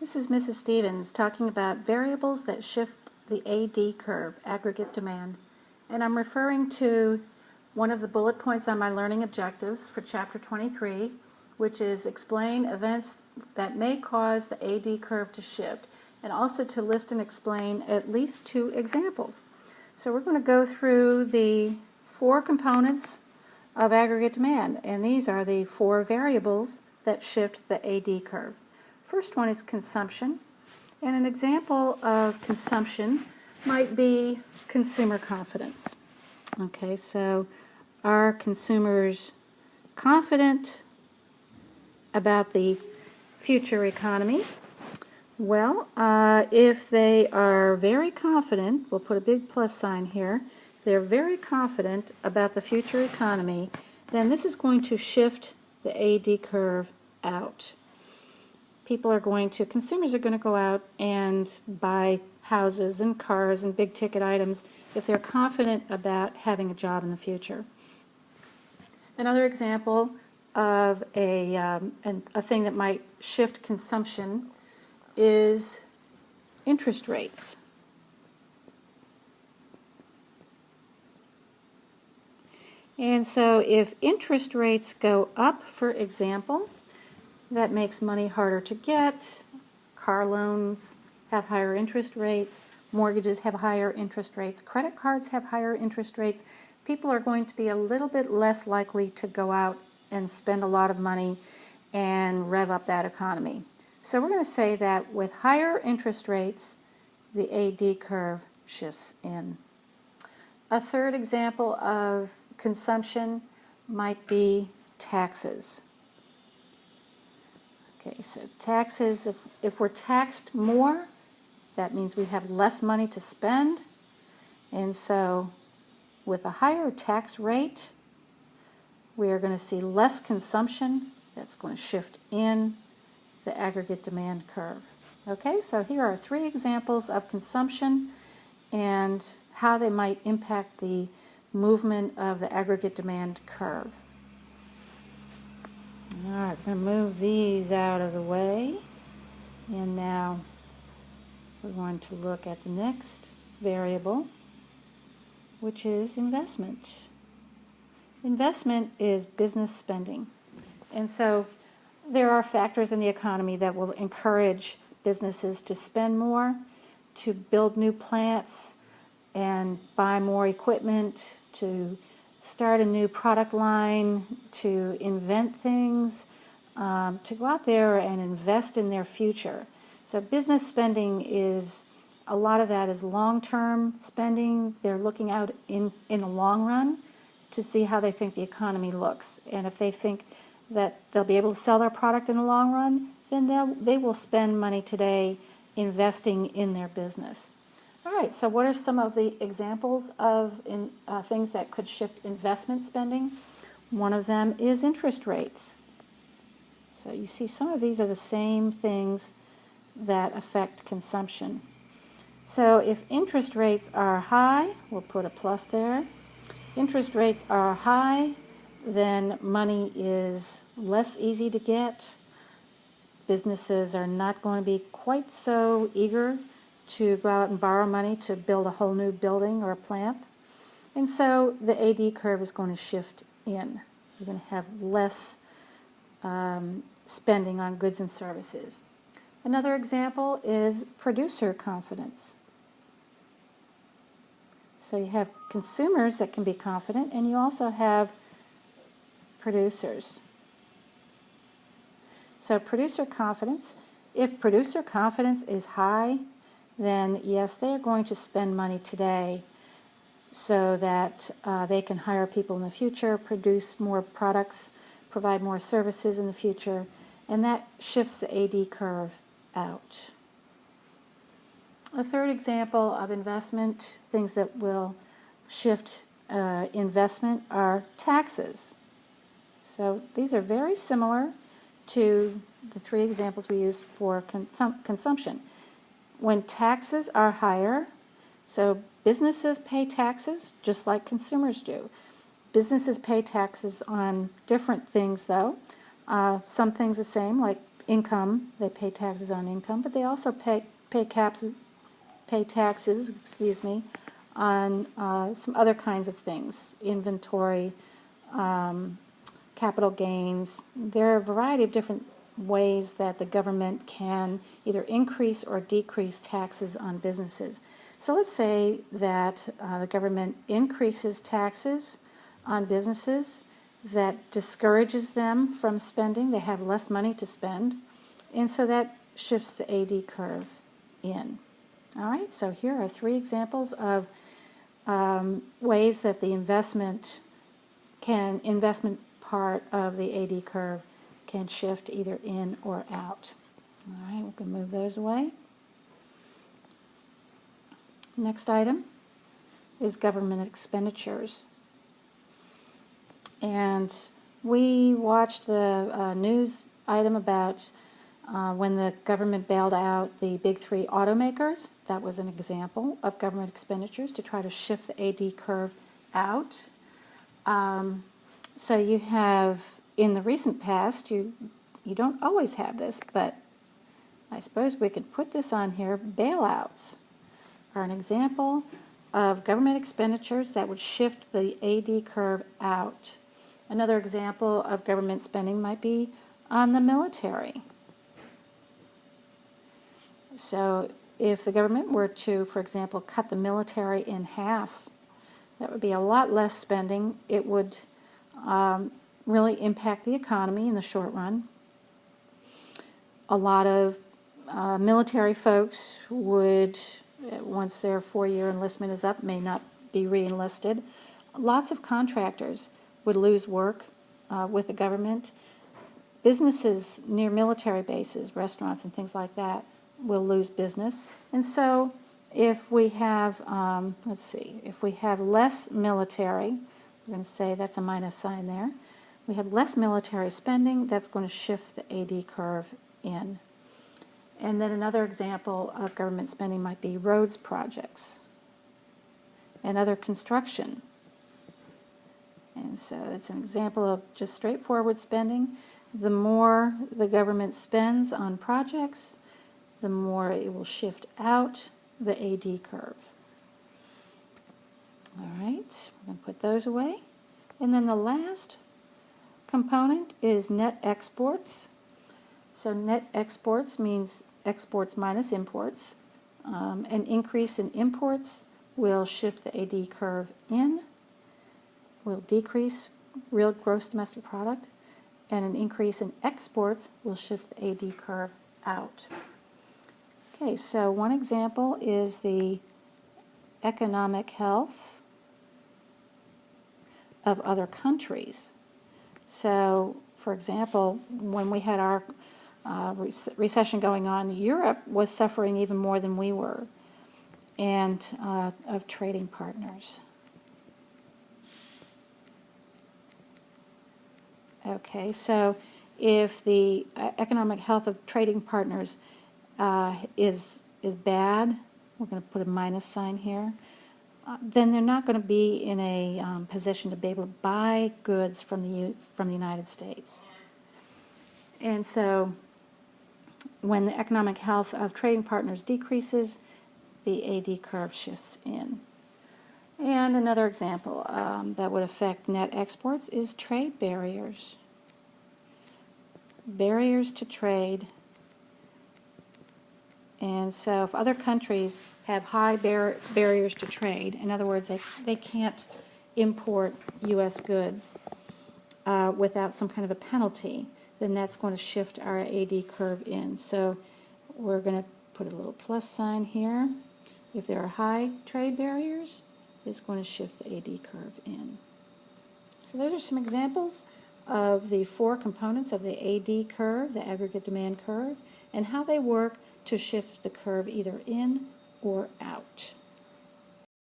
This is Mrs. Stevens talking about variables that shift the AD curve, aggregate demand. And I'm referring to one of the bullet points on my learning objectives for chapter 23, which is explain events that may cause the AD curve to shift, and also to list and explain at least two examples. So we're going to go through the four components of aggregate demand, and these are the four variables that shift the AD curve. First one is consumption. And an example of consumption might be consumer confidence. Okay, so are consumers confident about the future economy? Well, uh, if they are very confident, we'll put a big plus sign here, they're very confident about the future economy, then this is going to shift the AD curve out people are going to, consumers are going to go out and buy houses and cars and big ticket items if they're confident about having a job in the future. Another example of a, um, an, a thing that might shift consumption is interest rates. And so if interest rates go up, for example, that makes money harder to get. Car loans have higher interest rates. Mortgages have higher interest rates. Credit cards have higher interest rates. People are going to be a little bit less likely to go out and spend a lot of money and rev up that economy. So we're going to say that with higher interest rates, the AD curve shifts in. A third example of consumption might be taxes. Okay, so taxes, if, if we're taxed more, that means we have less money to spend. And so with a higher tax rate, we are going to see less consumption. That's going to shift in the aggregate demand curve. Okay, so here are three examples of consumption and how they might impact the movement of the aggregate demand curve. All right, I'm going to move these out of the way. And now we're going to look at the next variable, which is investment. Investment is business spending. And so there are factors in the economy that will encourage businesses to spend more, to build new plants, and buy more equipment, to start a new product line, to invent things, um, to go out there and invest in their future. So business spending is, a lot of that is long-term spending. They're looking out in, in the long run to see how they think the economy looks. And if they think that they'll be able to sell their product in the long run, then they will spend money today investing in their business. All right, so what are some of the examples of in, uh, things that could shift investment spending? One of them is interest rates. So you see some of these are the same things that affect consumption. So if interest rates are high, we'll put a plus there. Interest rates are high, then money is less easy to get. Businesses are not going to be quite so eager to go out and borrow money to build a whole new building or a plant. And so the AD curve is going to shift in. You're going to have less um, spending on goods and services. Another example is producer confidence. So you have consumers that can be confident, and you also have producers. So producer confidence, if producer confidence is high, then yes, they are going to spend money today so that uh, they can hire people in the future, produce more products, provide more services in the future, and that shifts the AD curve out. A third example of investment, things that will shift uh, investment, are taxes. So these are very similar to the three examples we used for consum consumption when taxes are higher, so businesses pay taxes just like consumers do. Businesses pay taxes on different things though. Uh, some things the same, like income, they pay taxes on income, but they also pay, pay caps, pay taxes, excuse me, on uh, some other kinds of things, inventory, um, capital gains. There are a variety of different ways that the government can either increase or decrease taxes on businesses. So let's say that uh, the government increases taxes on businesses that discourages them from spending. They have less money to spend. And so that shifts the AD curve in. All right, so here are three examples of um, ways that the investment can, investment part of the AD curve can shift either in or out. All right, we can move those away. Next item is government expenditures. And we watched the uh, news item about uh, when the government bailed out the big three automakers. That was an example of government expenditures to try to shift the AD curve out. Um, so you have, in the recent past, you, you don't always have this, but I suppose we could put this on here, bailouts are an example of government expenditures that would shift the AD curve out. Another example of government spending might be on the military. So if the government were to, for example, cut the military in half, that would be a lot less spending. It would um, really impact the economy in the short run. A lot of uh, military folks would, once their four-year enlistment is up, may not be re-enlisted. Lots of contractors would lose work uh, with the government. Businesses near military bases, restaurants and things like that, will lose business. And so if we have, um, let's see, if we have less military, we're going to say that's a minus sign there. We have less military spending, that's going to shift the AD curve in. And then another example of government spending might be roads projects and other construction. And so it's an example of just straightforward spending. The more the government spends on projects, the more it will shift out the AD curve. All right, we're going to put those away. And then the last component is net exports. So net exports means exports minus imports. Um, an increase in imports will shift the AD curve in, will decrease real gross domestic product, and an increase in exports will shift the AD curve out. Okay, so one example is the economic health of other countries. So, for example, when we had our uh, recession going on, Europe was suffering even more than we were, and uh, of trading partners. Okay, so if the uh, economic health of trading partners uh, is is bad, we're going to put a minus sign here, then they're not going to be in a um, position to be able to buy goods from the from the United States. And so when the economic health of trading partners decreases, the AD curve shifts in. And another example um, that would affect net exports is trade barriers. Barriers to trade. And so if other countries have high bar barriers to trade, in other words, they, they can't import U.S. goods uh, without some kind of a penalty, then that's going to shift our AD curve in. So we're going to put a little plus sign here. If there are high trade barriers, it's going to shift the AD curve in. So those are some examples of the four components of the AD curve, the aggregate demand curve, and how they work to shift the curve either in or out.